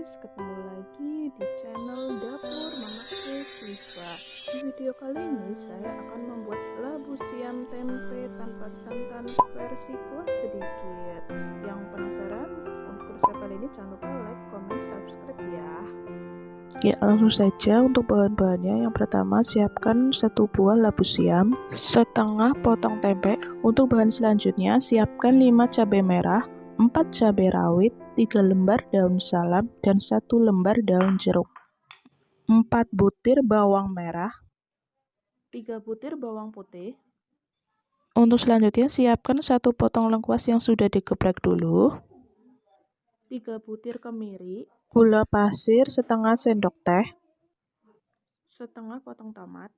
guys, ketemu lagi di channel Dapur Mama Siswa. Di video kali ini saya akan membuat labu siam tempe tanpa santan versi kuah sedikit. Yang penasaran untuk resep kali ini jangan lupa like, comment, subscribe ya. Ya, langsung saja untuk bahan-bahannya. Yang pertama, siapkan satu buah labu siam, setengah potong tempe. Untuk bahan selanjutnya, siapkan 5 cabai merah, 4 cabai rawit, 3 lembar daun salam, dan 1 lembar daun jeruk. 4 butir bawang merah, 3 butir bawang putih. Untuk selanjutnya, siapkan satu potong lengkuas yang sudah digeprek dulu. 3 butir kemiri, gula pasir setengah sendok teh, setengah potong tomat,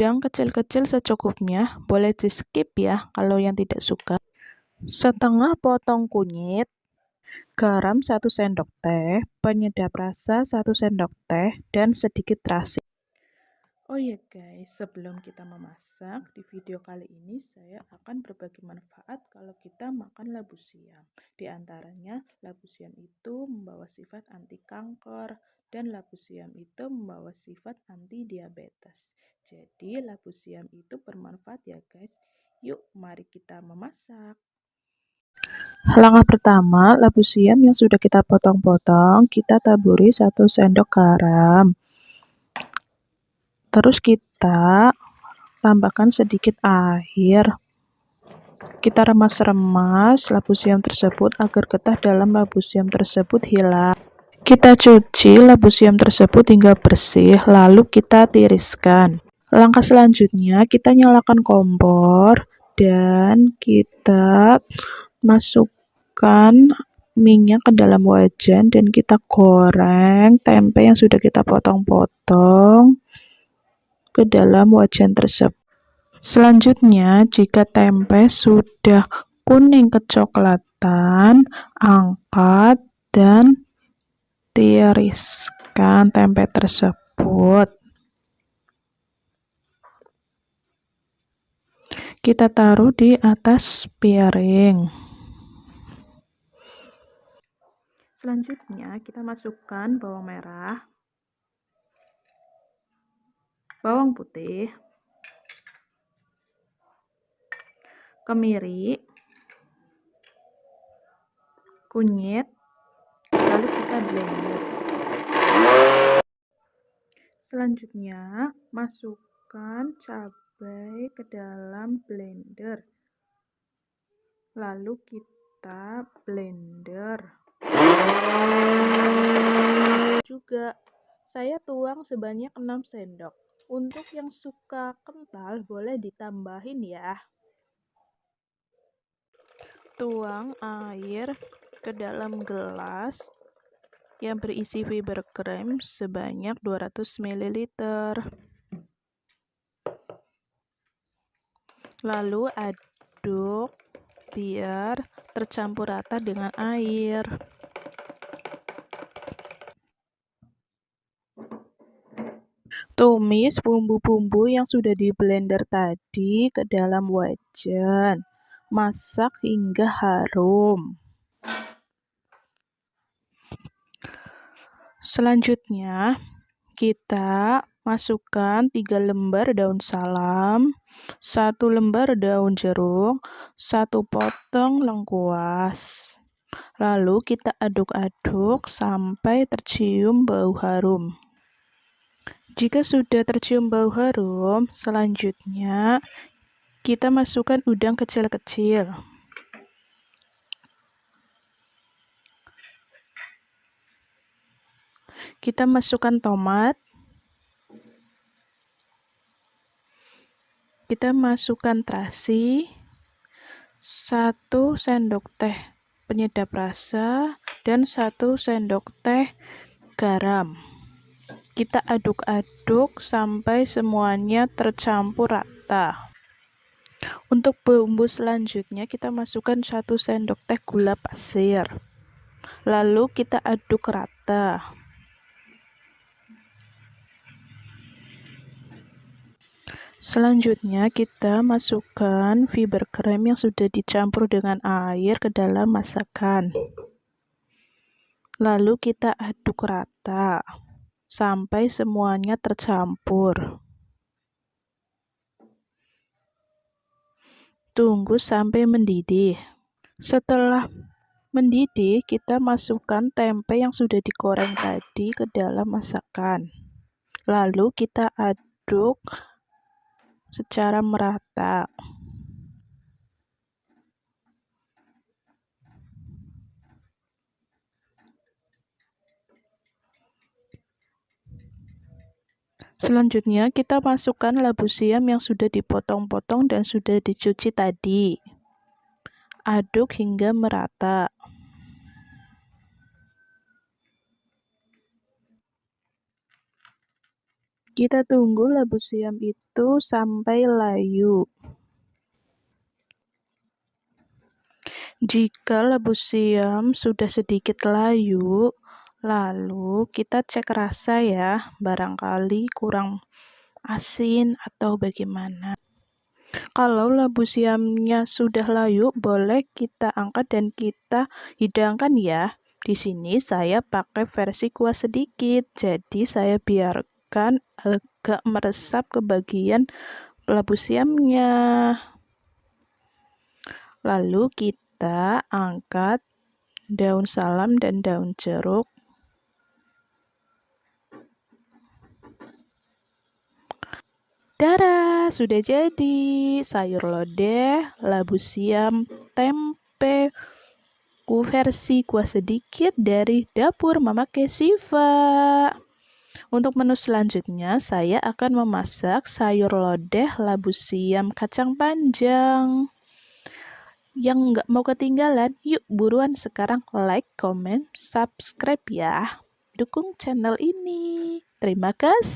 udang kecil-kecil secukupnya, boleh di skip ya kalau yang tidak suka. Setengah potong kunyit, garam 1 sendok teh, penyedap rasa 1 sendok teh, dan sedikit terasi. Oh iya guys, sebelum kita memasak, di video kali ini saya akan berbagi manfaat kalau kita makan labu siam. Di antaranya, labu siam itu membawa sifat anti kanker, dan labu siam itu membawa sifat anti diabetes. Jadi labu siam itu bermanfaat ya guys. Yuk mari kita memasak. Langkah pertama, labu siam yang sudah kita potong-potong, kita taburi 1 sendok garam. Terus kita tambahkan sedikit air. Kita remas-remas labu siam tersebut agar getah dalam labu siam tersebut hilang. Kita cuci labu siam tersebut hingga bersih, lalu kita tiriskan. Langkah selanjutnya kita nyalakan kompor dan kita masukkan minyak ke dalam wajan dan kita goreng tempe yang sudah kita potong-potong ke dalam wajan tersebut. Selanjutnya, jika tempe sudah kuning kecoklatan, angkat dan tiriskan tempe tersebut. kita taruh di atas piring. Selanjutnya kita masukkan bawang merah, bawang putih, kemiri, kunyit, Selanjutnya masukkan cabai ke dalam blender. Lalu kita blender. Juga saya tuang sebanyak 6 sendok. Untuk yang suka kental boleh ditambahin ya. Tuang air ke dalam gelas yang berisi fiber krem sebanyak 200 ml Lalu aduk biar tercampur rata dengan air. Tumis bumbu-bumbu yang sudah di blender tadi ke dalam wajan. Masak hingga harum. Selanjutnya, kita masukkan 3 lembar daun salam, 1 lembar daun jeruk, 1 potong lengkuas. Lalu kita aduk-aduk sampai tercium bau harum. Jika sudah tercium bau harum, selanjutnya kita masukkan udang kecil-kecil. Kita masukkan tomat, kita masukkan terasi, satu sendok teh penyedap rasa, dan satu sendok teh garam. Kita aduk-aduk sampai semuanya tercampur rata. Untuk bumbu selanjutnya kita masukkan satu sendok teh gula pasir. Lalu kita aduk rata. Selanjutnya kita masukkan fiber krem yang sudah dicampur dengan air ke dalam masakan. Lalu kita aduk rata sampai semuanya tercampur. Tunggu sampai mendidih. Setelah mendidih, kita masukkan tempe yang sudah digoreng tadi ke dalam masakan. Lalu kita aduk secara merata. Selanjutnya, kita masukkan labu siam yang sudah dipotong-potong dan sudah dicuci tadi. Aduk hingga merata. Kita tunggu labu siam itu sampai layu. Jika labu siam sudah sedikit layu, lalu kita cek rasa ya, barangkali kurang asin atau bagaimana. Kalau labu siamnya sudah layu, boleh kita angkat dan kita hidangkan ya. Di sini saya pakai versi kuah sedikit, jadi saya biarkan agak meresap ke bagian labu siamnya. Lalu kita angkat daun salam dan daun jeruk. Dara, sudah jadi sayur lodeh, labu siam, tempe, ku versi kuah sedikit dari dapur Mama Kesiva. Untuk menu selanjutnya, saya akan memasak sayur lodeh, labu siam, kacang panjang. Yang nggak mau ketinggalan, yuk buruan sekarang like, comment, subscribe ya. Dukung channel ini. Terima kasih.